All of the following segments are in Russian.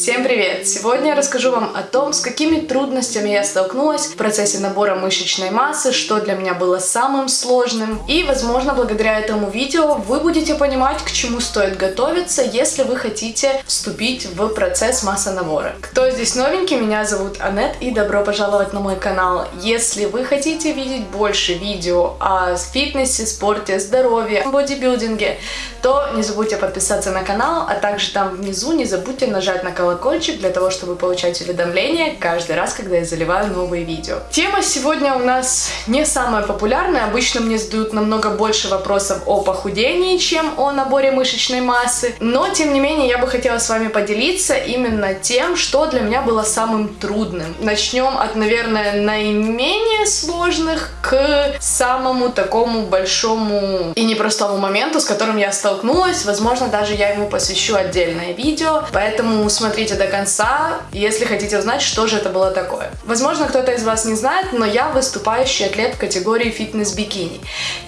Всем привет! Сегодня я расскажу вам о том, с какими трудностями я столкнулась в процессе набора мышечной массы, что для меня было самым сложным. И, возможно, благодаря этому видео вы будете понимать, к чему стоит готовиться, если вы хотите вступить в процесс массонабора. Кто здесь новенький? Меня зовут Анет и добро пожаловать на мой канал. Если вы хотите видеть больше видео о фитнесе, спорте, здоровье, бодибилдинге, то не забудьте подписаться на канал, а также там внизу не забудьте нажать на колокольчик для того, чтобы получать уведомления каждый раз, когда я заливаю новые видео. Тема сегодня у нас не самая популярная. Обычно мне задают намного больше вопросов о похудении, чем о наборе мышечной массы. Но, тем не менее, я бы хотела с вами поделиться именно тем, что для меня было самым трудным. Начнем от, наверное, наименее сложных к самому такому большому и непростому моменту, с которым я столкнулась. Возможно, даже я ему посвящу отдельное видео. Поэтому смотрите до конца, если хотите узнать, что же это было такое. Возможно, кто-то из вас не знает, но я выступающий атлет в категории фитнес-бикини.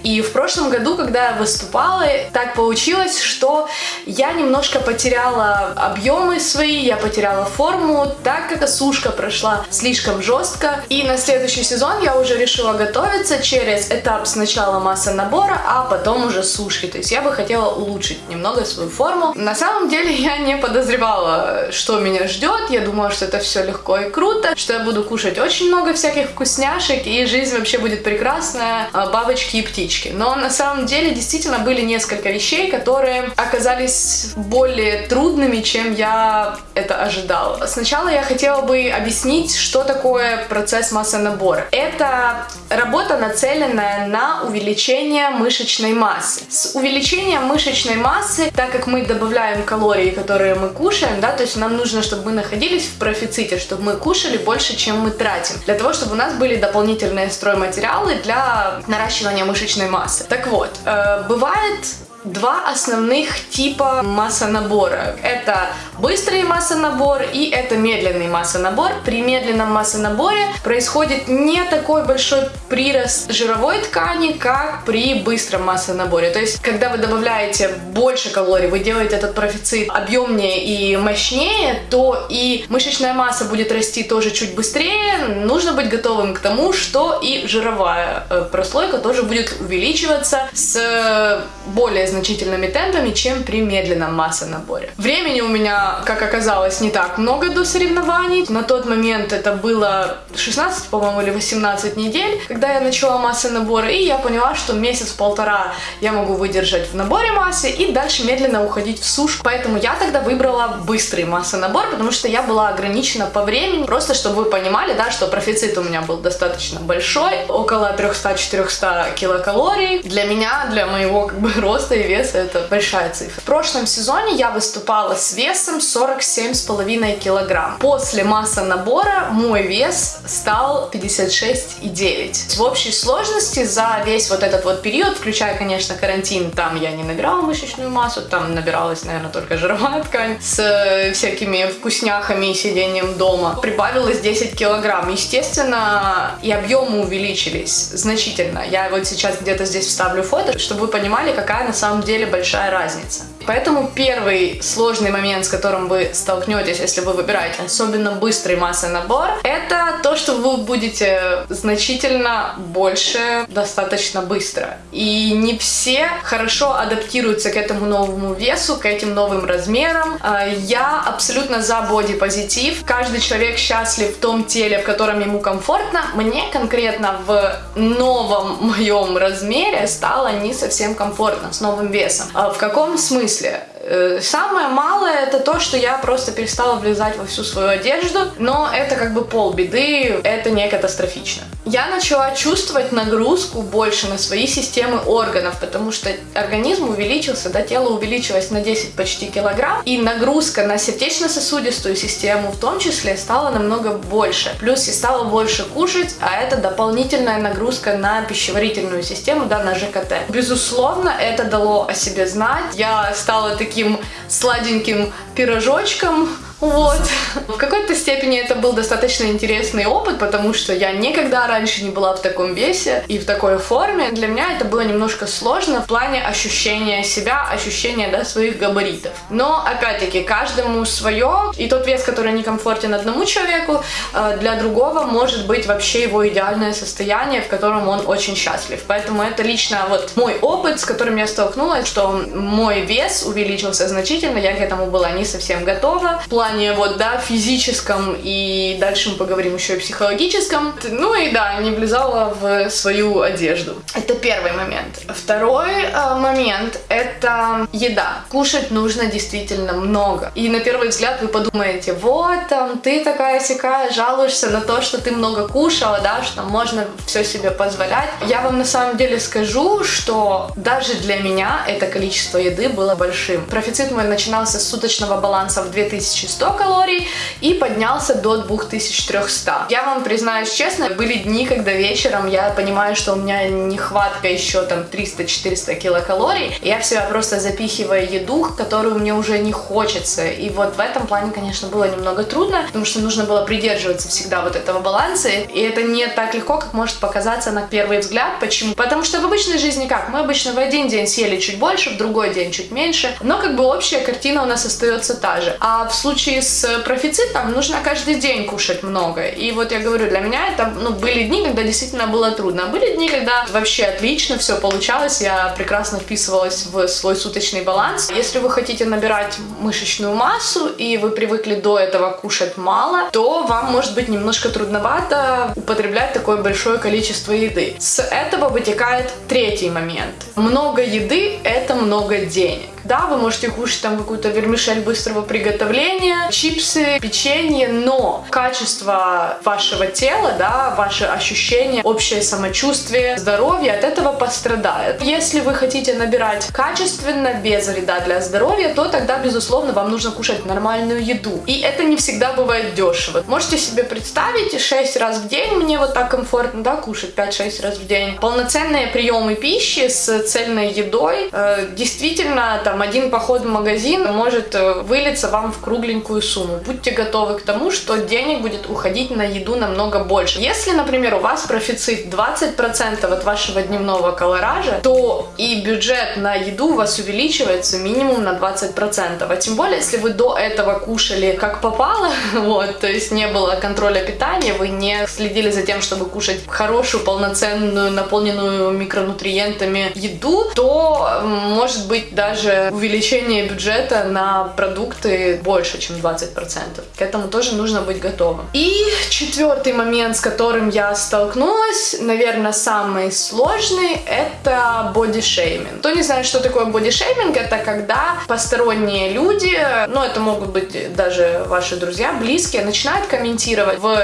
И в прошлом году, когда я выступала, так получилось, что я немножко потеряла объемы свои, я потеряла форму, так как сушка прошла слишком жестко. И на следующий сезон я уже решила готовиться через этап сначала масса набора, а потом уже сушки. То есть я бы хотела улучшить немного свою форму. На самом деле я не подозревала, что меня ждет. Я думала, что это все легко и круто, что я буду кушать очень много всяких вкусняшек, и жизнь вообще будет прекрасная, а, бабочки и птички. Но на самом деле действительно были несколько вещей, которые оказались более трудными, чем я это ожидала. Сначала я хотела бы объяснить, что такое процесс массонабора. Это работа, нацеленная на увеличение мышечной массы. С увеличением мышечной массы, так как мы добавляем калории, которые мы кушаем, да, то есть нам нужно, чтобы мы находились в профиците, чтобы мы кушали больше, чем мы тратим, для того, чтобы у нас были дополнительные стройматериалы для наращивания мышечной массы. Так вот, э, бывает два основных типа массонабора. Это быстрый массонабор и это медленный массонабор. При медленном массонаборе происходит не такой большой прирост жировой ткани, как при быстром массонаборе. То есть, когда вы добавляете больше калорий, вы делаете этот профицит объемнее и мощнее, то и мышечная масса будет расти тоже чуть быстрее. Нужно быть готовым к тому, что и жировая э, прослойка тоже будет увеличиваться с более значительными темпами, чем при медленном массонаборе. Времени у меня, как оказалось, не так много до соревнований. На тот момент это было 16, по-моему, или 18 недель, когда я начала массонабор, и я поняла, что месяц-полтора я могу выдержать в наборе массы и дальше медленно уходить в сушку. Поэтому я тогда выбрала быстрый массонабор, потому что я была ограничена по времени, просто чтобы вы понимали, да, что профицит у меня был достаточно большой, около 300-400 килокалорий. Для меня, для моего как бы роста и веса это большая цифра. В прошлом сезоне я выступала с весом 47,5 килограмм. После масса набора мой вес стал 56,9. В общей сложности за весь вот этот вот период, включая, конечно, карантин, там я не набирала мышечную массу, там набиралась, наверное, только жировая ткань с э, всякими вкусняхами и сидением дома. Прибавилось 10 килограмм. Естественно, и объемы увеличились значительно. Я вот сейчас где-то здесь вставлю фото, чтобы вы понимали, какая на самом деле большая разница. Поэтому первый сложный момент, с которым вы столкнетесь, если вы выбираете особенно быстрый массовый набор, это то, что вы будете значительно больше достаточно быстро. И не все хорошо адаптируются к этому новому весу, к этим новым размерам. А, я абсолютно за бодипозитив. Каждый человек счастлив в том теле, в котором ему комфортно. Мне конкретно в новом моем размере стало не совсем комфортно с новым весом. А в каком смысле? Смысле? Э, самое малое это то, что я просто перестала влезать во всю свою одежду, но это как бы полбеды, это не катастрофично. Я начала чувствовать нагрузку больше на свои системы органов, потому что организм увеличился, да, тело увеличилось на 10 почти килограмм, и нагрузка на сердечно-сосудистую систему в том числе стала намного больше. Плюс я стала больше кушать, а это дополнительная нагрузка на пищеварительную систему, да, на ЖКТ. Безусловно, это дало о себе знать. Я стала таким сладеньким пирожочком, вот, В какой-то степени это был достаточно интересный опыт, потому что я никогда раньше не была в таком весе и в такой форме. Для меня это было немножко сложно в плане ощущения себя, ощущения да, своих габаритов. Но, опять-таки, каждому свое, и тот вес, который некомфортен одному человеку, э, для другого может быть вообще его идеальное состояние, в котором он очень счастлив. Поэтому это лично вот мой опыт, с которым я столкнулась, что мой вес увеличился значительно, я к этому была не совсем готова. В плане вот, да, физическом и дальше мы поговорим еще и психологическом. Ну и да, не влезала в свою одежду. Это первый момент. Второй э, момент — это еда. Кушать нужно действительно много. И на первый взгляд вы подумаете, вот, там, ты такая сякая, жалуешься на то, что ты много кушала, да, что можно все себе позволять. Я вам на самом деле скажу, что даже для меня это количество еды было большим. Профицит мой начинался с суточного баланса в 2100 калорий и поднялся до 2300. Я вам признаюсь честно, были дни, когда вечером я понимаю, что у меня нехватка еще там 300-400 килокалорий, я в себя просто запихиваю еду, которую мне уже не хочется. И вот в этом плане, конечно, было немного трудно, потому что нужно было придерживаться всегда вот этого баланса, и это не так легко, как может показаться на первый взгляд. Почему? Потому что в обычной жизни как? Мы обычно в один день съели чуть больше, в другой день чуть меньше, но как бы общая картина у нас остается та же. А в случае с профицитом нужно каждый день кушать много. И вот я говорю, для меня это, ну, были дни, когда действительно было трудно. Были дни, когда вообще отлично все получалось, я прекрасно вписывалась в свой суточный баланс. Если вы хотите набирать мышечную массу, и вы привыкли до этого кушать мало, то вам может быть немножко трудновато употреблять такое большое количество еды. С этого вытекает третий момент. Много еды – это много денег. Да, вы можете кушать там какую-то вермишель быстрого приготовления, чипсы, печенье, но качество вашего тела, да, ваши ощущения, общее самочувствие, здоровье от этого пострадает. Если вы хотите набирать качественно, без вреда для здоровья, то тогда, безусловно, вам нужно кушать нормальную еду. И это не всегда бывает дешево. Можете себе представить, 6 раз в день мне вот так комфортно, да, кушать 5-6 раз в день. Полноценные приемы пищи с цельной едой, э, действительно, там, там один поход в магазин может э, вылиться вам в кругленькую сумму. Будьте готовы к тому, что денег будет уходить на еду намного больше. Если, например, у вас профицит 20% от вашего дневного колоража, то и бюджет на еду у вас увеличивается минимум на 20%. А тем более, если вы до этого кушали как попало, вот, то есть не было контроля питания, вы не следили за тем, чтобы кушать хорошую, полноценную, наполненную микронутриентами еду, то может быть даже увеличение бюджета на продукты больше, чем 20%. К этому тоже нужно быть готовым. И четвертый момент, с которым я столкнулась, наверное, самый сложный, это бодишейминг. Кто не знает, что такое бодишейминг, это когда посторонние люди, ну это могут быть даже ваши друзья, близкие, начинают комментировать в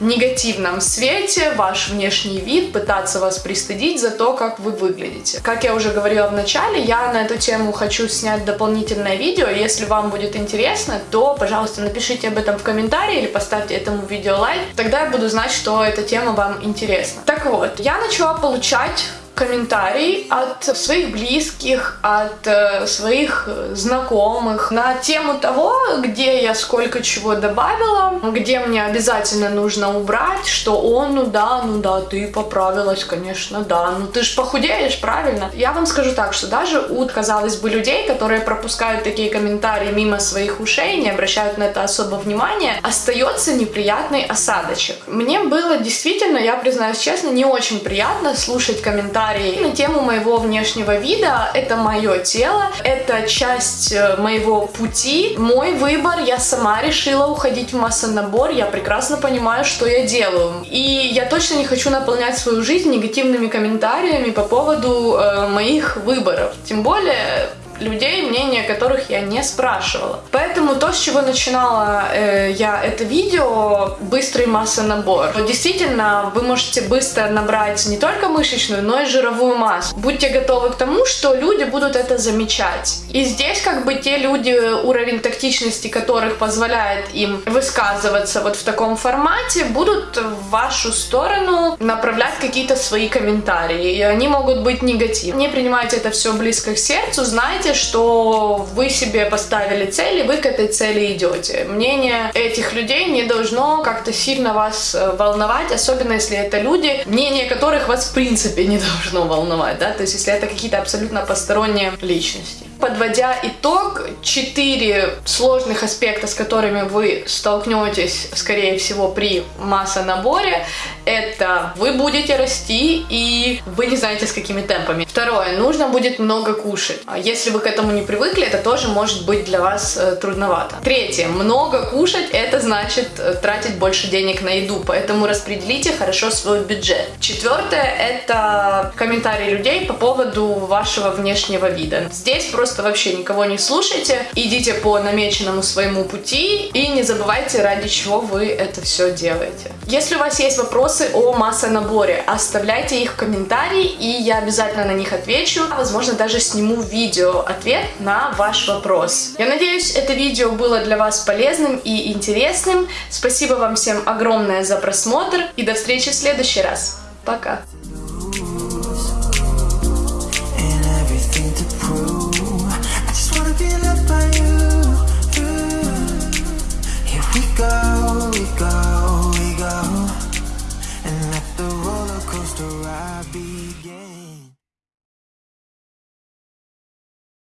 негативном свете ваш внешний вид, пытаться вас пристыдить за то, как вы выглядите. Как я уже говорила в начале, я на эту тему хочу хочу снять дополнительное видео. Если вам будет интересно, то, пожалуйста, напишите об этом в комментарии или поставьте этому видео лайк. Тогда я буду знать, что эта тема вам интересна. Так вот, я начала получать комментарий от своих близких, от э, своих знакомых на тему того, где я сколько чего добавила, где мне обязательно нужно убрать, что он, ну да, ну да, ты поправилась, конечно, да, ну ты ж похудеешь, правильно? Я вам скажу так, что даже у, казалось бы, людей, которые пропускают такие комментарии мимо своих ушей, не обращают на это особо внимания, остается неприятный осадочек. Мне было действительно, я признаюсь честно, не очень приятно слушать комментарии комментарий на тему моего внешнего вида. Это мое тело, это часть э, моего пути, мой выбор. Я сама решила уходить в массонабор, я прекрасно понимаю, что я делаю. И я точно не хочу наполнять свою жизнь негативными комментариями по поводу э, моих выборов. Тем более людей, мнение которых я не спрашивала. Поэтому то, с чего начинала э, я это видео, быстрый массонабор. Действительно, вы можете быстро набрать не только мышечную, но и жировую массу. Будьте готовы к тому, что люди будут это замечать. И здесь как бы те люди, уровень тактичности которых позволяет им высказываться вот в таком формате, будут в вашу сторону направлять какие-то свои комментарии. И они могут быть негативны. Не принимайте это все близко к сердцу, знайте, понимайте, что вы себе поставили цель, и вы к этой цели идете. Мнение этих людей не должно как-то сильно вас э, волновать, особенно если это люди, мнение которых вас в принципе не должно волновать, да, то есть если это какие-то абсолютно посторонние личности. Подводя итог, четыре сложных аспекта, с которыми вы столкнетесь, скорее всего, при массонаборе, это вы будете расти и вы не знаете с какими темпами. Второе, нужно будет много кушать. А если вы к этому не привыкли, это тоже может быть для вас э, трудновато. Третье, много кушать, это значит э, тратить больше денег на еду, поэтому распределите хорошо свой бюджет. Четвертое, это комментарии людей по поводу вашего внешнего вида. Здесь просто вообще никого не слушайте, идите по намеченному своему пути и не забывайте, ради чего вы это все делаете. Если у вас есть вопросы о массонаборе, оставляйте их в комментарии, и я обязательно на них отвечу. Возможно, даже сниму видео ответ на ваш вопрос. Я надеюсь, это видео было для вас полезным и интересным. Спасибо вам всем огромное за просмотр, и до встречи в следующий раз. Пока! you, you. Here we go, we go.